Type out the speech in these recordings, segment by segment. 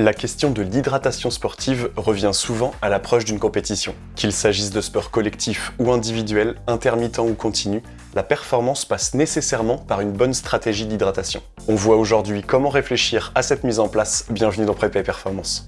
La question de l'hydratation sportive revient souvent à l'approche d'une compétition. Qu'il s'agisse de sport collectif ou individuel, intermittent ou continu, la performance passe nécessairement par une bonne stratégie d'hydratation. On voit aujourd'hui comment réfléchir à cette mise en place. Bienvenue dans Prépa Performance.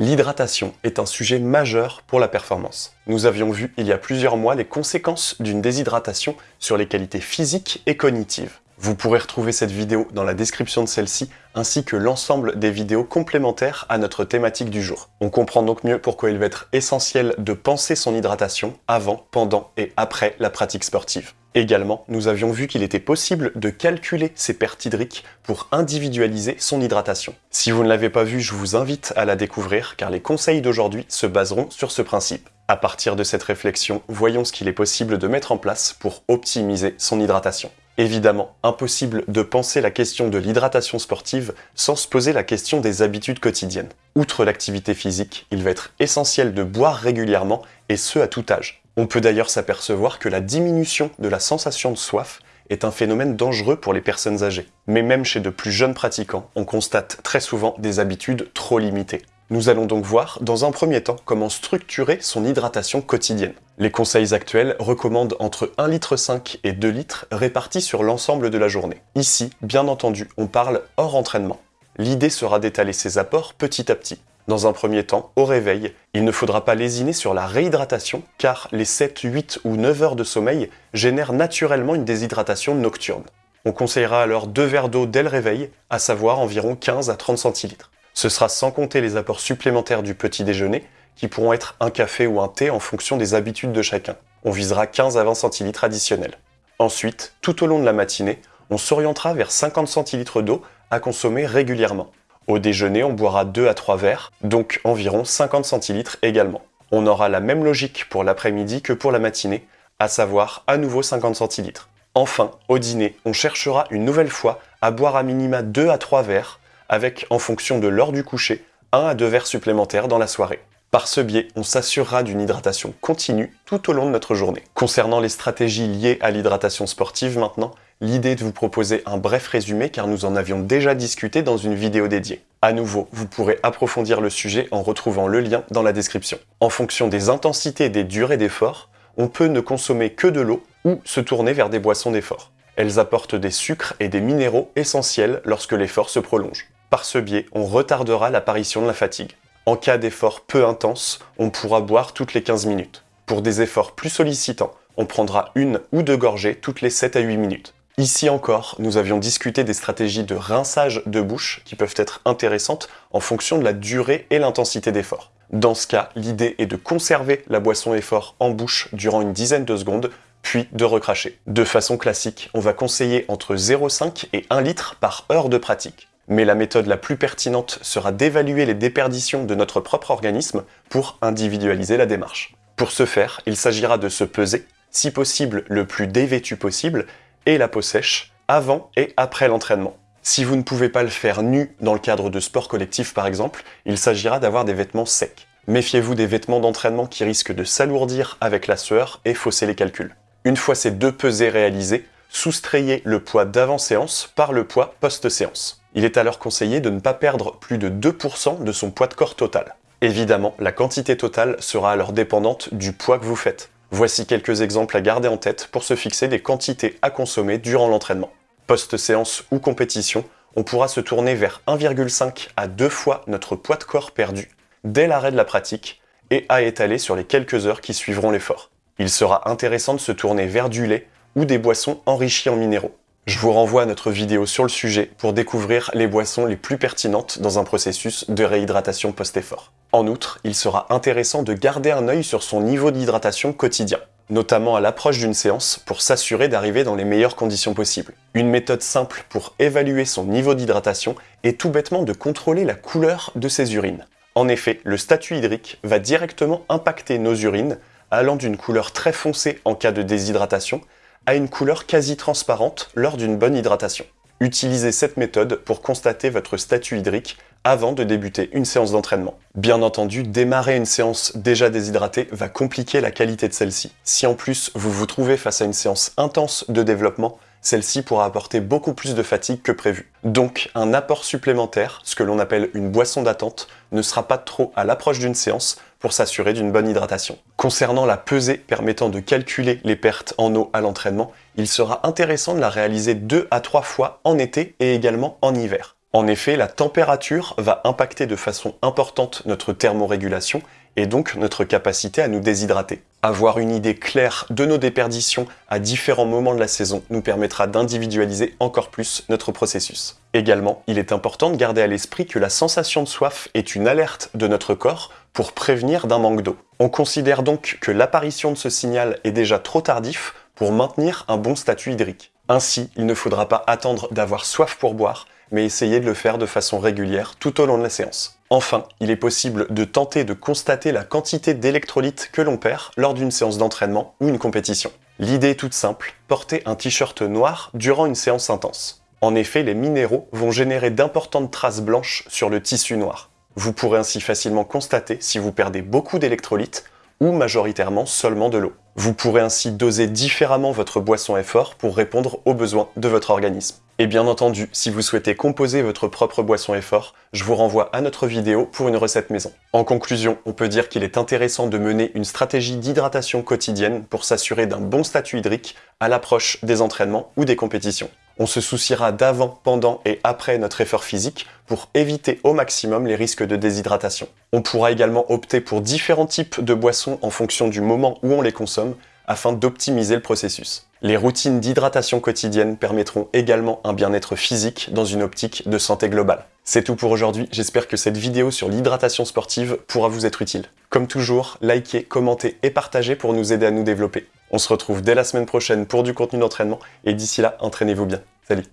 L'hydratation est un sujet majeur pour la performance. Nous avions vu il y a plusieurs mois les conséquences d'une déshydratation sur les qualités physiques et cognitives. Vous pourrez retrouver cette vidéo dans la description de celle-ci, ainsi que l'ensemble des vidéos complémentaires à notre thématique du jour. On comprend donc mieux pourquoi il va être essentiel de penser son hydratation avant, pendant et après la pratique sportive. Également, nous avions vu qu'il était possible de calculer ses pertes hydriques pour individualiser son hydratation. Si vous ne l'avez pas vu, je vous invite à la découvrir car les conseils d'aujourd'hui se baseront sur ce principe. À partir de cette réflexion, voyons ce qu'il est possible de mettre en place pour optimiser son hydratation. Évidemment, impossible de penser la question de l'hydratation sportive sans se poser la question des habitudes quotidiennes. Outre l'activité physique, il va être essentiel de boire régulièrement, et ce à tout âge. On peut d'ailleurs s'apercevoir que la diminution de la sensation de soif est un phénomène dangereux pour les personnes âgées. Mais même chez de plus jeunes pratiquants, on constate très souvent des habitudes trop limitées. Nous allons donc voir, dans un premier temps, comment structurer son hydratation quotidienne. Les conseils actuels recommandent entre 1,5 litre et 2 litres répartis sur l'ensemble de la journée. Ici, bien entendu, on parle hors entraînement. L'idée sera d'étaler ces apports petit à petit. Dans un premier temps, au réveil, il ne faudra pas lésiner sur la réhydratation car les 7, 8 ou 9 heures de sommeil génèrent naturellement une déshydratation nocturne. On conseillera alors deux verres d'eau dès le réveil, à savoir environ 15 à 30 centilitres. Ce sera sans compter les apports supplémentaires du petit déjeuner, qui pourront être un café ou un thé en fonction des habitudes de chacun. On visera 15 à 20 centilitres additionnels. Ensuite, tout au long de la matinée, on s'orientera vers 50 centilitres d'eau à consommer régulièrement. Au déjeuner, on boira 2 à 3 verres, donc environ 50 centilitres également. On aura la même logique pour l'après-midi que pour la matinée, à savoir à nouveau 50 centilitres. Enfin, au dîner, on cherchera une nouvelle fois à boire à minima 2 à 3 verres, avec, en fonction de l'heure du coucher, 1 à 2 verres supplémentaires dans la soirée. Par ce biais, on s'assurera d'une hydratation continue tout au long de notre journée. Concernant les stratégies liées à l'hydratation sportive maintenant, l'idée de vous proposer un bref résumé car nous en avions déjà discuté dans une vidéo dédiée. À nouveau, vous pourrez approfondir le sujet en retrouvant le lien dans la description. En fonction des intensités et des durées d'effort, on peut ne consommer que de l'eau ou se tourner vers des boissons d'effort. Elles apportent des sucres et des minéraux essentiels lorsque l'effort se prolonge. Par ce biais, on retardera l'apparition de la fatigue. En cas d'effort peu intense, on pourra boire toutes les 15 minutes. Pour des efforts plus sollicitants, on prendra une ou deux gorgées toutes les 7 à 8 minutes. Ici encore, nous avions discuté des stratégies de rinçage de bouche qui peuvent être intéressantes en fonction de la durée et l'intensité d'effort. Dans ce cas, l'idée est de conserver la boisson effort en bouche durant une dizaine de secondes, puis de recracher. De façon classique, on va conseiller entre 0,5 et 1 litre par heure de pratique mais la méthode la plus pertinente sera d'évaluer les déperditions de notre propre organisme pour individualiser la démarche. Pour ce faire, il s'agira de se peser, si possible le plus dévêtu possible, et la peau sèche, avant et après l'entraînement. Si vous ne pouvez pas le faire nu dans le cadre de sport collectif par exemple, il s'agira d'avoir des vêtements secs. Méfiez-vous des vêtements d'entraînement qui risquent de s'alourdir avec la sueur et fausser les calculs. Une fois ces deux pesées réalisées, soustrayez le poids d'avant-séance par le poids post-séance. Il est alors conseillé de ne pas perdre plus de 2% de son poids de corps total. Évidemment, la quantité totale sera alors dépendante du poids que vous faites. Voici quelques exemples à garder en tête pour se fixer des quantités à consommer durant l'entraînement. Post-séance ou compétition, on pourra se tourner vers 1,5 à 2 fois notre poids de corps perdu dès l'arrêt de la pratique et à étaler sur les quelques heures qui suivront l'effort. Il sera intéressant de se tourner vers du lait ou des boissons enrichies en minéraux. Je vous renvoie à notre vidéo sur le sujet pour découvrir les boissons les plus pertinentes dans un processus de réhydratation post-effort. En outre, il sera intéressant de garder un œil sur son niveau d'hydratation quotidien, notamment à l'approche d'une séance pour s'assurer d'arriver dans les meilleures conditions possibles. Une méthode simple pour évaluer son niveau d'hydratation est tout bêtement de contrôler la couleur de ses urines. En effet, le statut hydrique va directement impacter nos urines, allant d'une couleur très foncée en cas de déshydratation a une couleur quasi transparente lors d'une bonne hydratation. Utilisez cette méthode pour constater votre statut hydrique avant de débuter une séance d'entraînement. Bien entendu, démarrer une séance déjà déshydratée va compliquer la qualité de celle-ci. Si en plus vous vous trouvez face à une séance intense de développement, celle-ci pourra apporter beaucoup plus de fatigue que prévu. Donc un apport supplémentaire, ce que l'on appelle une boisson d'attente, ne sera pas trop à l'approche d'une séance pour s'assurer d'une bonne hydratation. Concernant la pesée permettant de calculer les pertes en eau à l'entraînement, il sera intéressant de la réaliser deux à trois fois en été et également en hiver. En effet, la température va impacter de façon importante notre thermorégulation et donc notre capacité à nous déshydrater. Avoir une idée claire de nos déperditions à différents moments de la saison nous permettra d'individualiser encore plus notre processus. Également, il est important de garder à l'esprit que la sensation de soif est une alerte de notre corps pour prévenir d'un manque d'eau. On considère donc que l'apparition de ce signal est déjà trop tardif pour maintenir un bon statut hydrique. Ainsi, il ne faudra pas attendre d'avoir soif pour boire, mais essayer de le faire de façon régulière tout au long de la séance. Enfin, il est possible de tenter de constater la quantité d'électrolytes que l'on perd lors d'une séance d'entraînement ou une compétition. L'idée est toute simple, porter un t-shirt noir durant une séance intense. En effet, les minéraux vont générer d'importantes traces blanches sur le tissu noir. Vous pourrez ainsi facilement constater si vous perdez beaucoup d'électrolytes ou majoritairement seulement de l'eau. Vous pourrez ainsi doser différemment votre boisson effort pour répondre aux besoins de votre organisme. Et bien entendu, si vous souhaitez composer votre propre boisson effort, je vous renvoie à notre vidéo pour une recette maison. En conclusion, on peut dire qu'il est intéressant de mener une stratégie d'hydratation quotidienne pour s'assurer d'un bon statut hydrique à l'approche des entraînements ou des compétitions. On se souciera d'avant, pendant et après notre effort physique pour éviter au maximum les risques de déshydratation. On pourra également opter pour différents types de boissons en fonction du moment où on les consomme afin d'optimiser le processus. Les routines d'hydratation quotidienne permettront également un bien-être physique dans une optique de santé globale. C'est tout pour aujourd'hui, j'espère que cette vidéo sur l'hydratation sportive pourra vous être utile. Comme toujours, likez, commentez et partagez pour nous aider à nous développer. On se retrouve dès la semaine prochaine pour du contenu d'entraînement et d'ici là, entraînez-vous bien. Salut